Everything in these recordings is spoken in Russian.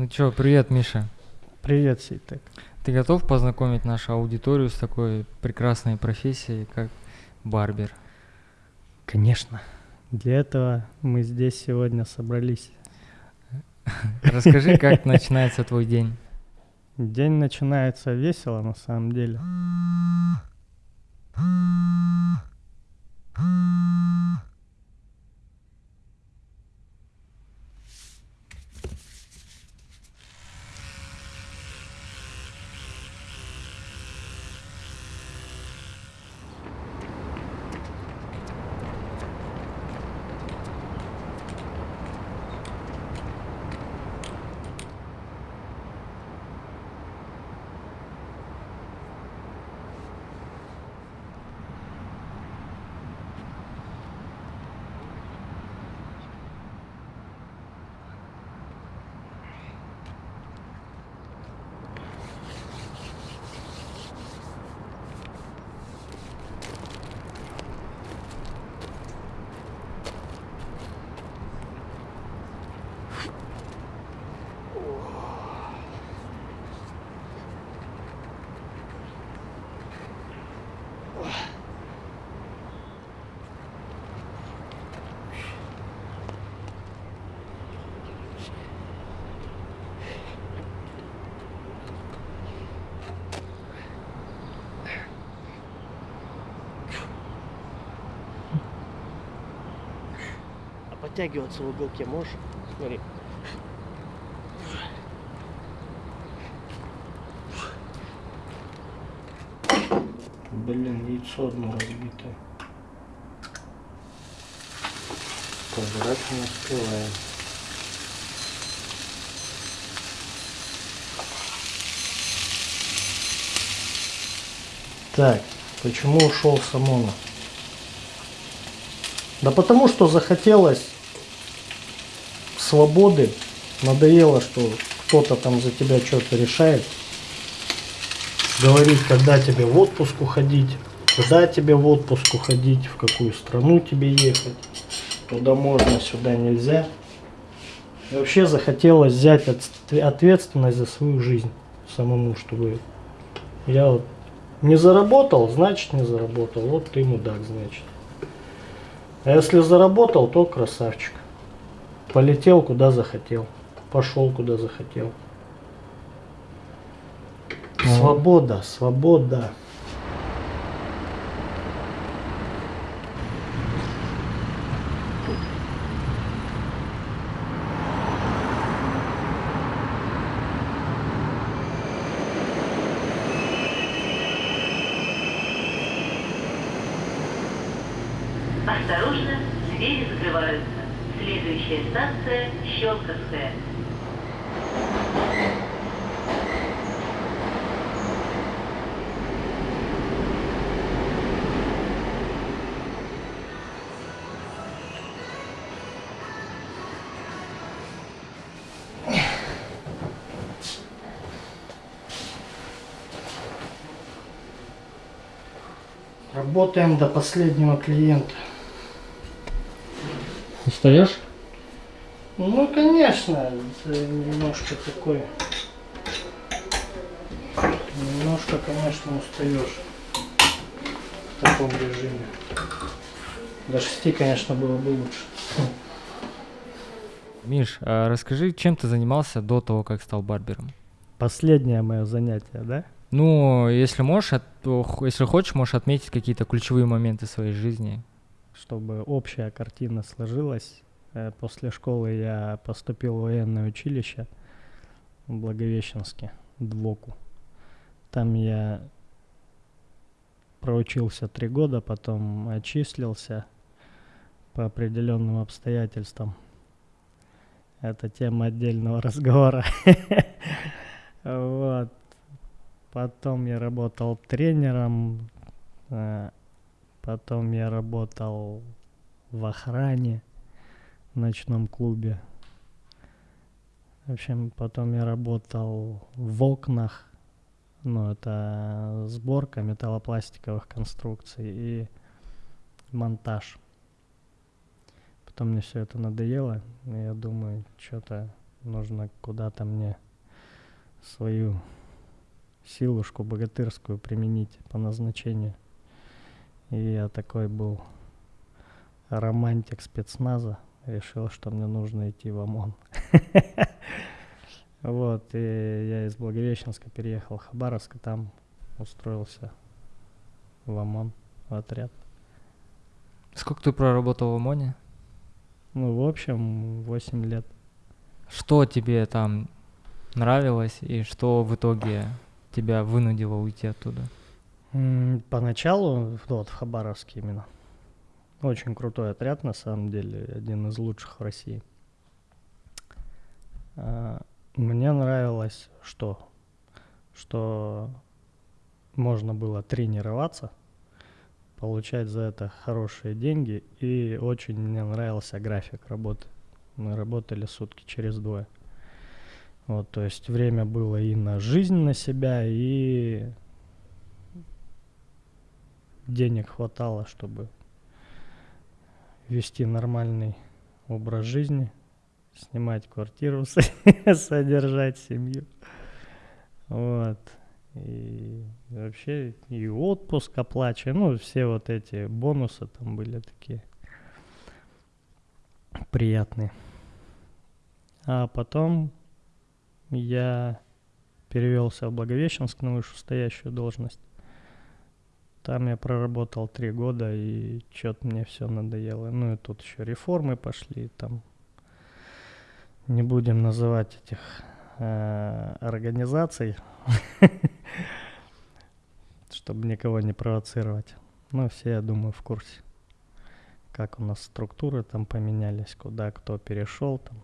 Ну чё, привет, Миша. Привет, Сейтек. Ты готов познакомить нашу аудиторию с такой прекрасной профессией, как барбер? Конечно. Для этого мы здесь сегодня собрались. Расскажи, как начинается твой день. День начинается весело, на самом деле. Подтягиваться в уголке можешь? Смотри. Блин, яйцо одно разбитое. Пожрать не успеваем. Так, почему ушел с ОМОНа? Да потому что захотелось свободы, надоело, что кто-то там за тебя что-то решает. Говорит, когда тебе в отпуск уходить, куда тебе в отпуск уходить, в какую страну тебе ехать. Туда можно, сюда нельзя. И вообще захотелось взять ответственность за свою жизнь самому, чтобы я вот не заработал, значит не заработал. Вот ты мудак, значит. А если заработал, то красавчик. Полетел куда захотел. Пошел куда захотел. Свобода, свобода. Осторожно, двери закрываются. Следующая станция Щелковская. Работаем до последнего клиента. Устаешь? Ну, конечно, это немножко такой... Немножко, конечно, устаешь в таком режиме. До шести, конечно, было бы лучше. Миш, а расскажи, чем ты занимался до того, как стал барбером? Последнее мое занятие, да? Ну, если можешь, от- если хочешь, можешь отметить какие-то ключевые моменты своей жизни. Чтобы общая картина сложилась. э, После школы я поступил в военное училище в Благовещенске, ДВОКу. Там я проучился три года, потом отчислился по определенным обстоятельствам. Это тема отдельного разговора. Вот. Потом я работал тренером, э, потом я работал в охране в ночном клубе. В общем, потом я работал в окнах, ну, это сборка металлопластиковых конструкций и монтаж. Потом мне все это надоело, и я думаю, что-то нужно куда-то мне свою силушку богатырскую применить по назначению. И я такой был романтик спецназа, решил, что мне нужно идти в ОМОН. Вот, и я из Благовещенска переехал в Хабаровск, и там устроился в ОМОН, в отряд. Сколько ты проработал в ОМОНе? Ну, в общем, 8 лет. Что тебе там нравилось и что в итоге тебя вынудило уйти оттуда? Поначалу, вот в Хабаровске именно, очень крутой отряд, на самом деле, один из лучших в России. А, Мне нравилось что? Что можно было тренироваться, получать за это хорошие деньги, и очень мне нравился график работы. Мы работали сутки через двое. Вот, то есть время было и на жизнь, на себя, и денег хватало, чтобы вести нормальный образ жизни, снимать квартиру, содержать семью. Вот. И вообще и отпуск оплачиваем, ну, все вот эти бонусы там были такие приятные. А потом я перевелся в Благовещенск на вышестоящую должность. Там я проработал три года, и что-то мне все надоело. Ну и тут еще реформы пошли, там не будем называть этих э, организаций, чтобы никого не провоцировать. Ну, все, я думаю, в курсе, как у нас структуры там поменялись, куда кто перешел там.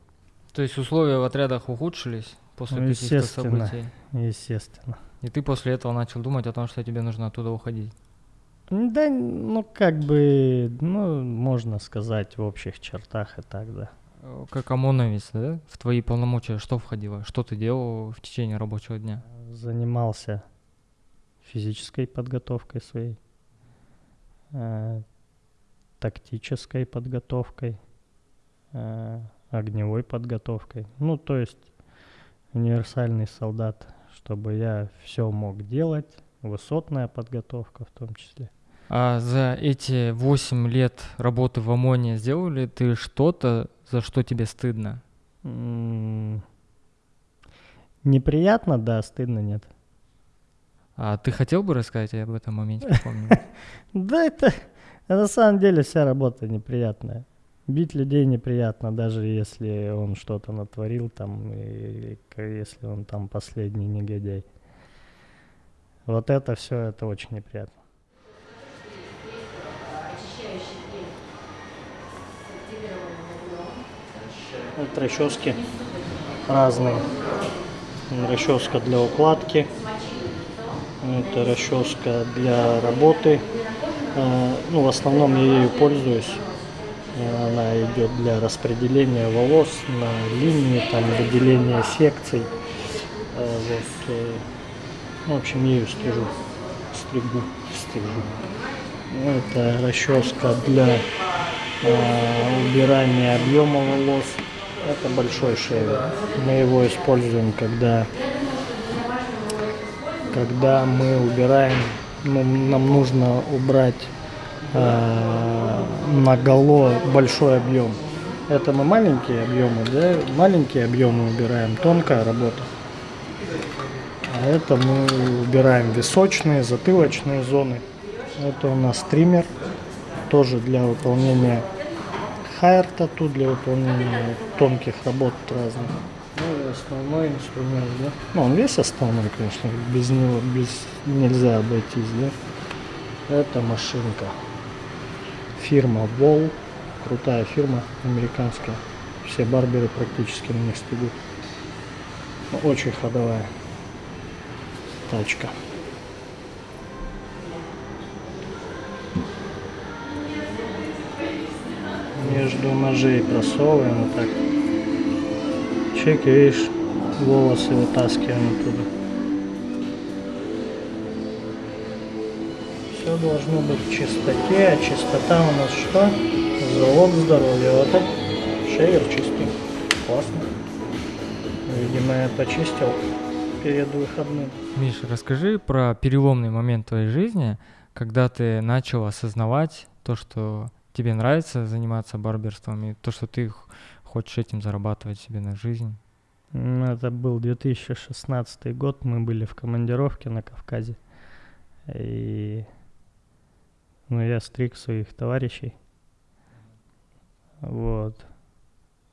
То есть условия в отрядах ухудшились после Ну, каких-то естественно. событий? Естественно. И ты после этого начал думать о том, что тебе нужно оттуда уходить? Да, ну как бы, ну, можно сказать в общих чертах и так, да. Как ОМОНовец, да? В твои полномочия что входило? Что ты делал в течение рабочего дня? Занимался физической подготовкой своей, э, тактической подготовкой, э, огневой подготовкой. Ну, то есть универсальный солдат, чтобы я все мог делать, высотная подготовка в том числе. А за эти 8 лет работы в ОМОНе сделал ли ты что-то, за что тебе стыдно? М, Неприятно, да, стыдно нет. А ты хотел бы рассказать об этом моменте? Да, это на самом деле вся работа неприятная. Бить людей неприятно, даже если он что-то натворил там, и если он там последний негодяй. Вот это все, это очень неприятно. Это расчески разные. Расческа для укладки. Это расческа для работы. Э, Ну, в основном я ею пользуюсь. Она идет для распределения волос на линии, там выделения секций. Э, Вот, э, ну, в общем, ею стрижу, стригу, стригу. Это расческа для убирания объема волос. Это большой шевер. Мы его используем, когда когда мы убираем, ну, нам нужно убрать э, наголо большой объем. Это мы маленькие объемы, да, маленькие объемы убираем, тонкая работа. А это мы убираем височные, затылочные зоны. Это у нас триммер, тоже для выполнения хайр тату, для выполнения тонких работ разных. Ну основной инструмент, да. Ну, он весь основной, конечно, без него без, нельзя обойтись, да. Это машинка. Фирма Wall. Крутая фирма американская. Все барберы практически на них стригут. Ну, Очень ходовая тачка. Между ножей просовываем вот так. Чек, видишь, волосы вытаскиваем оттуда. Все должно быть в чистоте, а чистота у нас что? Залог здоровья. Вот так шейер чистый. Классно. Видимо, я почистил перед выходным. Миш, расскажи про переломный момент твоей жизни, когда ты начал осознавать то, что тебе нравится заниматься барберством, и то, что ты хочешь этим зарабатывать себе на жизнь. М, Это был 2016 год, мы были в командировке на Кавказе. И ну, я стриг своих товарищей. Вот.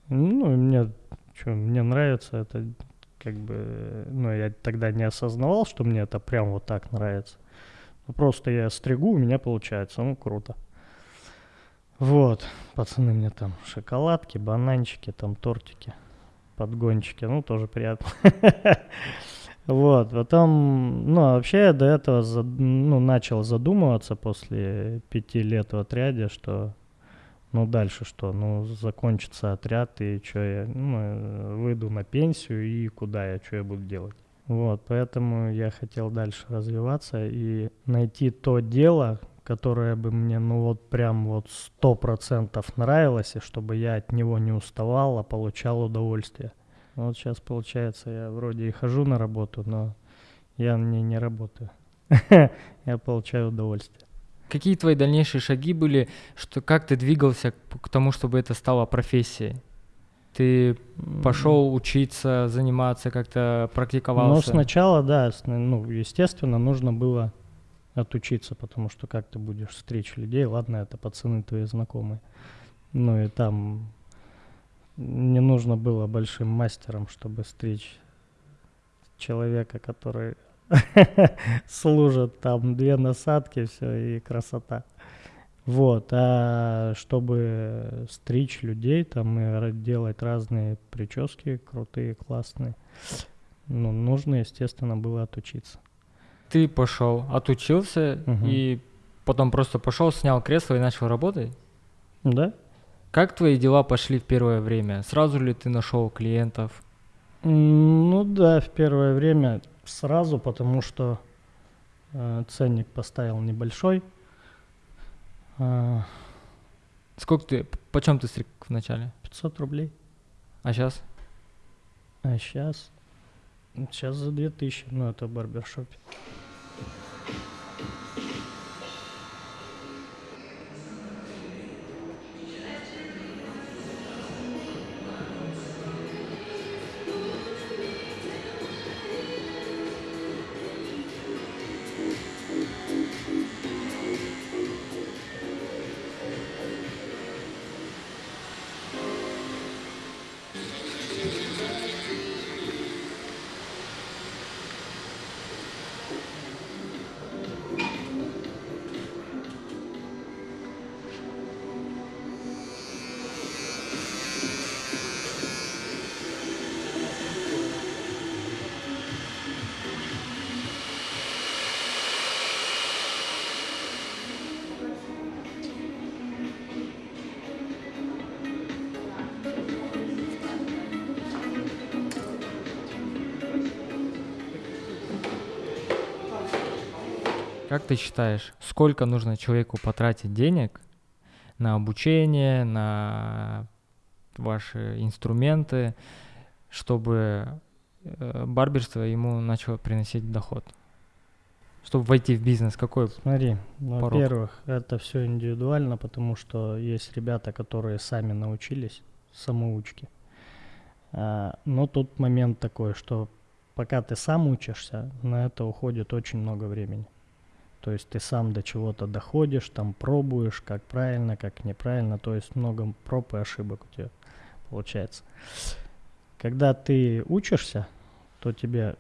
Ну, и мне, что, мне нравится это, как бы, ну, я тогда не осознавал, что мне это прям вот так нравится. Ну, просто я стригу, у меня получается, ну, круто. Вот, пацаны мне там шоколадки, бананчики, там тортики подгончики, ну, тоже приятно. Вот, потом, ну, а вообще я до этого, ну, начал задумываться после пяти лет в отряде, что, ну, дальше что, ну, закончится отряд, и что я, ну, э, выйду на пенсию, и куда я, что я буду делать. Вот, поэтому я хотел дальше развиваться и найти то дело, которое бы мне, ну, вот прям вот сто процентов нравилось, и чтобы я от него не уставал, а получал удовольствие. Вот сейчас получается, я вроде и хожу на работу, но я не, не работаю. Я получаю удовольствие. Какие твои дальнейшие шаги были, что как ты двигался к, тому, чтобы это стало профессией? Ты пошел учиться, заниматься, как-то Ну, практиковался? сначала, да, ну, естественно, нужно было отучиться, потому что как ты будешь стричь людей, ладно, это пацаны твои знакомые. Ну и там не нужно было большим мастером, чтобы стричь человека, который служит там две насадки, все, и красота. Вот, а чтобы стричь людей там и делать разные прически крутые, классные, ну, нужно, естественно, было отучиться. Ты пошел, отучился Мгм. и потом просто пошел, снял кресло и начал работать? Да? Как твои дела пошли в первое время? Сразу ли ты нашел клиентов? Ну да, в первое время сразу, потому что э, ценник поставил небольшой. А, Сколько ты, почем ты стриг вначале? 500 рублей. А сейчас? А сейчас? Сейчас за 2000, ну это в Как ты считаешь, сколько нужно человеку потратить денег на обучение, на ваши инструменты, чтобы э, барберство ему начало приносить доход? Чтобы войти в бизнес, какой? Смотри, во-первых, это все индивидуально, потому что есть ребята, которые сами научились самоучки. А, но тут момент такой, что пока ты сам учишься, на это уходит очень много времени. То есть ты сам до чего-то доходишь, там пробуешь, как правильно, как неправильно, то есть много проб и ошибок у тебя получается. Когда ты учишься, то тебе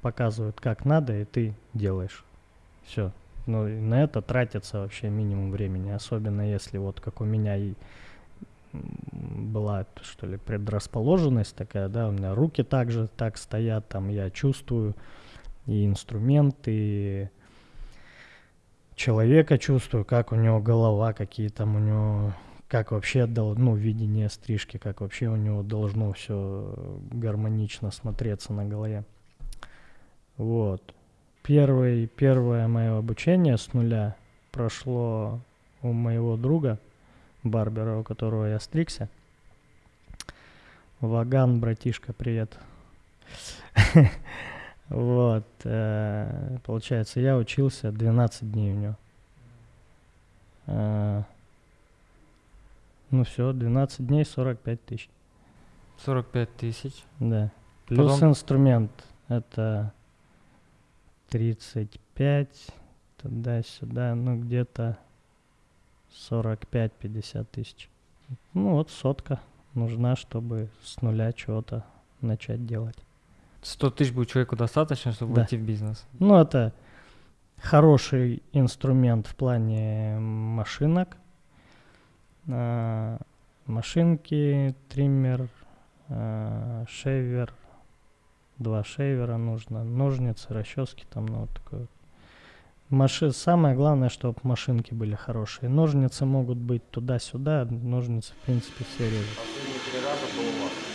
показывают, как надо, и ты делаешь. Все. Ну, и на это тратится вообще минимум времени, особенно если вот как у меня и была, что ли, предрасположенность такая, да, у меня руки также так стоят, там я чувствую и инструменты, и человека чувствую, как у него голова, какие там у него, как вообще, ну, видение стрижки, как вообще у него должно все гармонично смотреться на голове. Вот. Первый, первое мое обучение с нуля прошло у моего друга, барбера, у которого я стригся. Ваган, братишка, привет. Вот. э, Получается, я учился 12 дней у него. Э, Ну все, 12 дней, 45 тысяч. 45 тысяч. Да. Плюс Потом- инструмент. Это 35, туда-сюда, ну где-то 45-50 тысяч. Ну вот сотка нужна, чтобы с нуля чего-то начать делать. 100 тысяч будет человеку достаточно, чтобы Да. войти в бизнес. Ну это хороший инструмент в плане машинок. А, машинки, триммер, а, шейвер, два шейвера нужно, ножницы, расчески там, ну вот такое. вот. Маши... Самое главное, чтобы машинки были хорошие. Ножницы могут быть туда-сюда, ножницы, в принципе, все режут. Нет,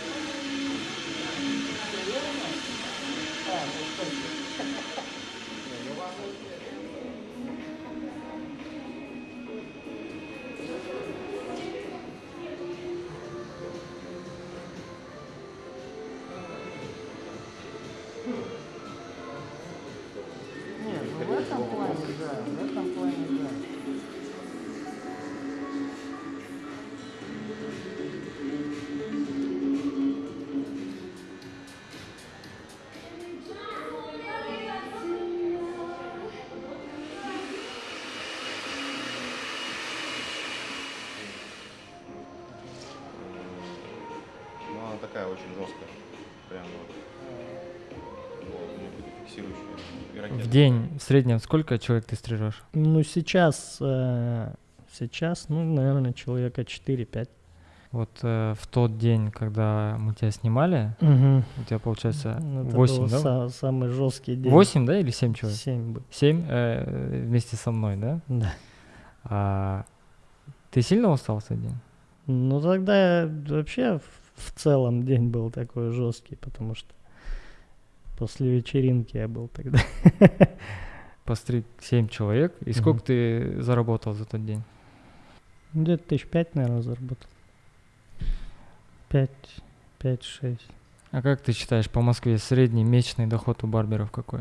такая очень жесткая. Прям вот. В день в среднем сколько человек ты стрижешь? Ну, сейчас, э, сейчас, ну, наверное, человека 4-5. Вот э, в тот день, когда мы тебя снимали, Угу. у тебя получается Ну, Это 8, был да? са- самый жесткий день. 8, да, или 7 человек? 7 бы. 7 вместе со мной, да? Да. А, ты сильно устал в тот день? Ну, тогда вообще в, целом день был такой жесткий, потому что после вечеринки я был тогда. Постриг 7 человек. И сколько ты заработал за тот день? Где-то тысяч пять, наверное, заработал. Пять, пять, шесть. А как ты считаешь, по Москве средний месячный доход у барберов какой?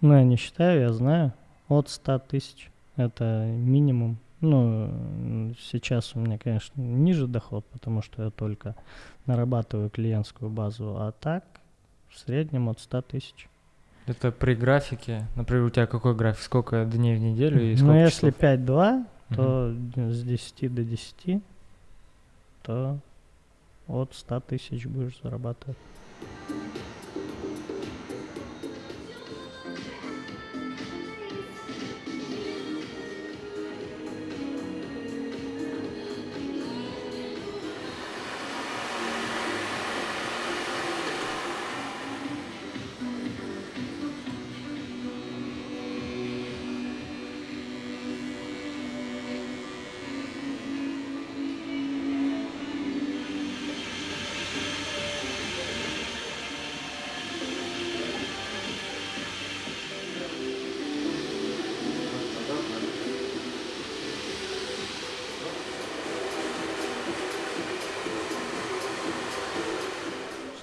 Ну, я не считаю, я знаю. От 100 тысяч. Это минимум. Ну, сейчас у меня, конечно, ниже доход, потому что я только нарабатываю клиентскую базу. А так, в среднем от 100 тысяч. Это при графике. Например, у тебя какой график? Сколько дней в неделю и Ну, сколько если часов? 5-2, Мгм. то с 10 до 10, то от 100 тысяч будешь зарабатывать.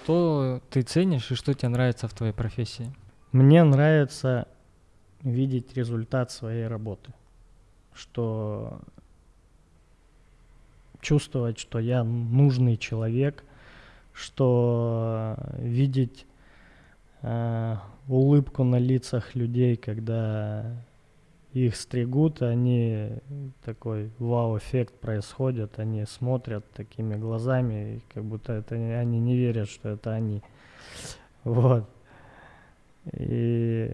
Что ты ценишь и что тебе нравится в твоей профессии? Мне нравится видеть результат своей работы. Что чувствовать, что я нужный человек, что видеть э, улыбку на лицах людей, когда их стригут, они такой вау-эффект происходит, они смотрят такими глазами, как будто это они не верят, что это они. Вот. И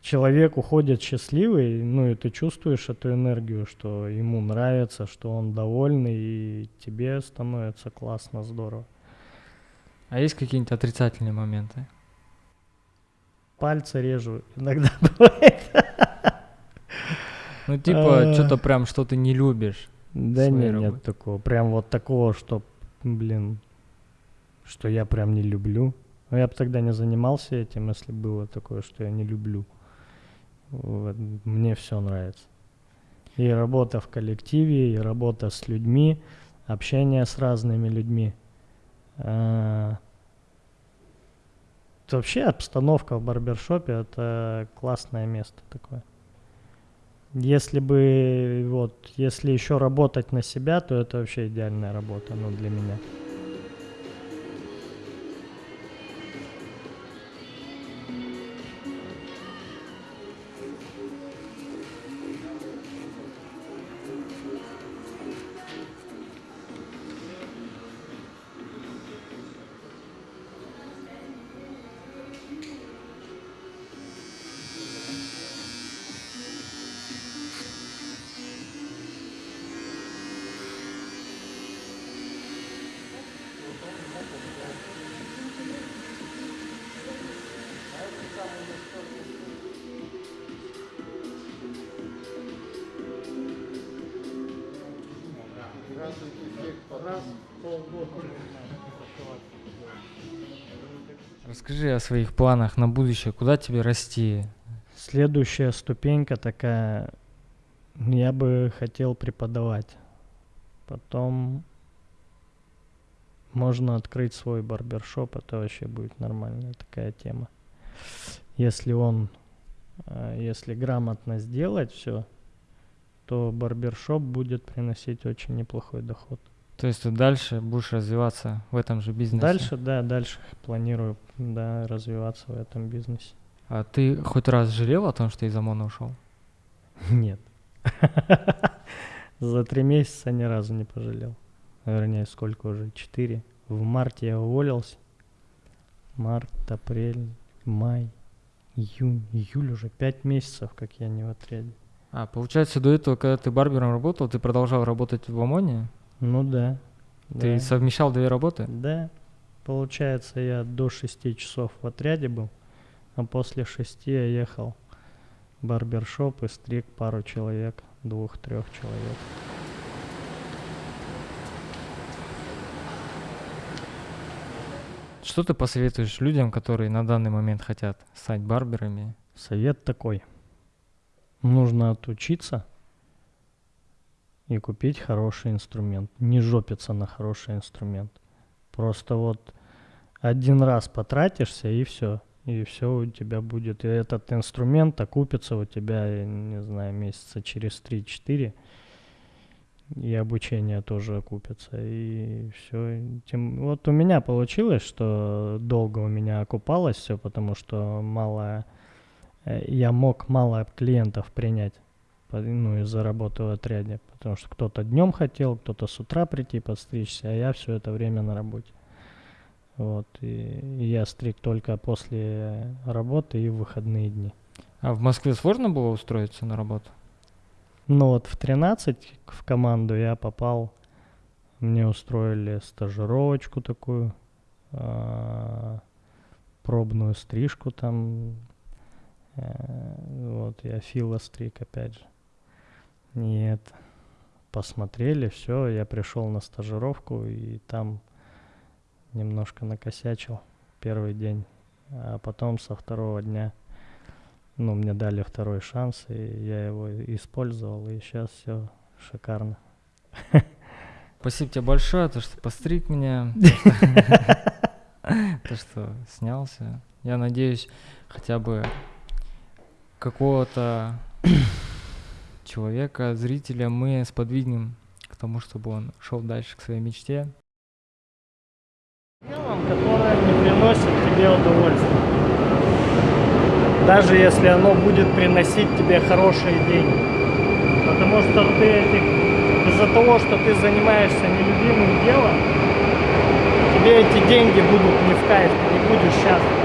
человек уходит счастливый, ну и ты чувствуешь эту энергию, что ему нравится, что он довольный, и тебе становится классно, здорово. А есть какие-нибудь отрицательные моменты? Пальцы режу иногда бывает. Ну, типа, А. что-то прям, что ты не любишь. Да нет работе. такого. Прям вот такого, что, блин, что я прям не люблю. Но я бы тогда не занимался этим, если было такое, что я не люблю. Вот, Мне все нравится. И работа в коллективе, и работа с людьми, общение с разными людьми. А, Вообще обстановка в барбершопе это классное место такое. Если бы вот, если еще работать на себя, то это вообще идеальная работа, ну для меня. Расскажи о своих планах на будущее. Куда тебе расти? Следующая ступенька такая, я бы хотел преподавать. Потом можно открыть свой барбершоп, это вообще будет нормальная такая тема. Если он, э, если грамотно сделать все, то барбершоп будет приносить очень неплохой доход. То есть ты дальше будешь развиваться в этом же бизнесе? Дальше, да, дальше планирую, да, развиваться в этом бизнесе. А ты хоть раз жалел о том, что из ОМОНа ушел? Нет. За три месяца ни разу не пожалел. Вернее, сколько уже? Четыре. В марте я уволился. Март, апрель, май, июнь, июль уже пять месяцев, как я не в отряде. А, получается, до этого, когда ты барбером работал, ты продолжал работать в ОМОНе? Ну да. Ты да. совмещал две работы? Да. Получается, я до шести часов в отряде был, а после шести я ехал в барбершоп и стриг пару человек, двух-трех человек. Что ты посоветуешь людям, которые на данный момент хотят стать барберами? Совет такой. Нужно отучиться и купить хороший инструмент. Не жопиться на хороший инструмент. Просто вот один раз потратишься и все. И все у тебя будет. И этот инструмент окупится у тебя, не знаю, месяца через 3-4. И обучение тоже окупится. И все. Тем, вот у меня получилось, что долго у меня окупалось все, потому что мало я мог мало клиентов принять ну, из-за работы в отряде, потому что кто-то днем хотел, кто-то с утра прийти подстричься, а я все это время на работе. Вот, и, и я стриг только после работы и в выходные дни. А в Москве сложно было устроиться на работу? Ну вот в 13 в команду я попал, мне устроили стажировочку такую, а, пробную стрижку там, э, вот я Фила стриг опять же. Нет, посмотрели, все, я пришел на стажировку и там немножко накосячил первый день, а потом со второго дня ну, мне дали второй шанс, и я его использовал, и сейчас все шикарно. Спасибо тебе большое, то, что постриг меня, то, что снялся. Я надеюсь, хотя бы какого-то человека, зрителя мы сподвигнем к тому, чтобы он шел дальше к своей мечте. Делом, которое не приносит тебе удовольствия. Даже если оно будет приносить тебе хорошие деньги. Потому что ты этих, из-за того, что ты занимаешься нелюбимым делом, тебе эти деньги будут не в кайф, ты не будешь счастлив.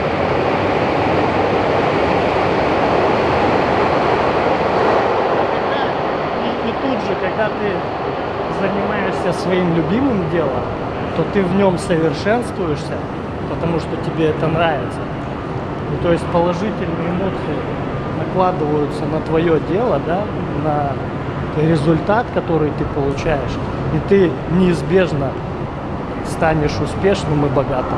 И, и тут же, когда ты занимаешься своим любимым делом, то ты в нем совершенствуешься, потому что тебе это нравится. Ну, то есть положительные эмоции накладываются на твое дело, да, на результат, который ты получаешь, и ты неизбежно станешь успешным и богатым.